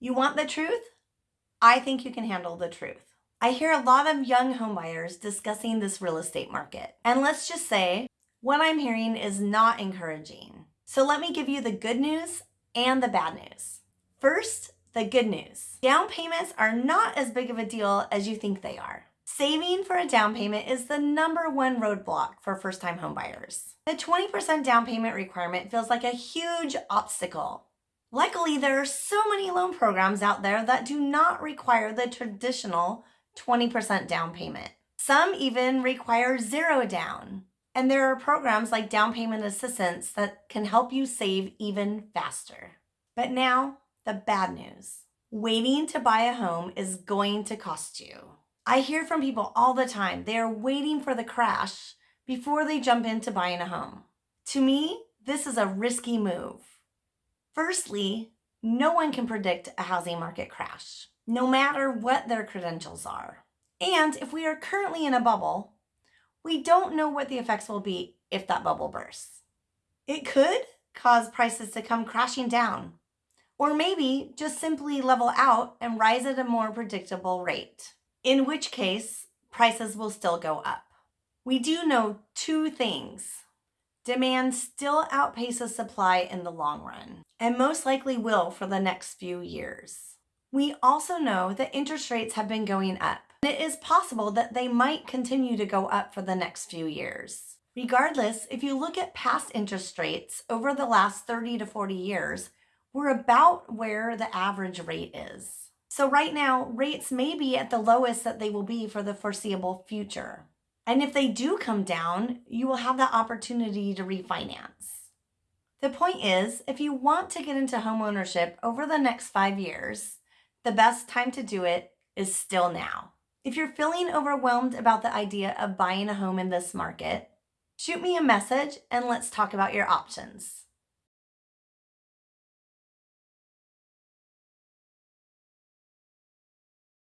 You want the truth? I think you can handle the truth. I hear a lot of young homebuyers discussing this real estate market. And let's just say what I'm hearing is not encouraging. So let me give you the good news and the bad news. First, the good news. Down payments are not as big of a deal as you think they are. Saving for a down payment is the number one roadblock for first time homebuyers. The 20% down payment requirement feels like a huge obstacle. Luckily, there are so many loan programs out there that do not require the traditional 20% down payment. Some even require zero down. And there are programs like down payment assistance that can help you save even faster. But now, the bad news. Waiting to buy a home is going to cost you. I hear from people all the time, they are waiting for the crash before they jump into buying a home. To me, this is a risky move. Firstly, no one can predict a housing market crash no matter what their credentials are. And if we are currently in a bubble, we don't know what the effects will be if that bubble bursts. It could cause prices to come crashing down, or maybe just simply level out and rise at a more predictable rate, in which case prices will still go up. We do know two things. Demand still outpaces supply in the long run, and most likely will for the next few years. We also know that interest rates have been going up. And it is possible that they might continue to go up for the next few years. Regardless, if you look at past interest rates over the last 30 to 40 years, we're about where the average rate is. So right now, rates may be at the lowest that they will be for the foreseeable future. And if they do come down, you will have that opportunity to refinance. The point is, if you want to get into homeownership over the next five years, the best time to do it is still now. If you're feeling overwhelmed about the idea of buying a home in this market, shoot me a message and let's talk about your options.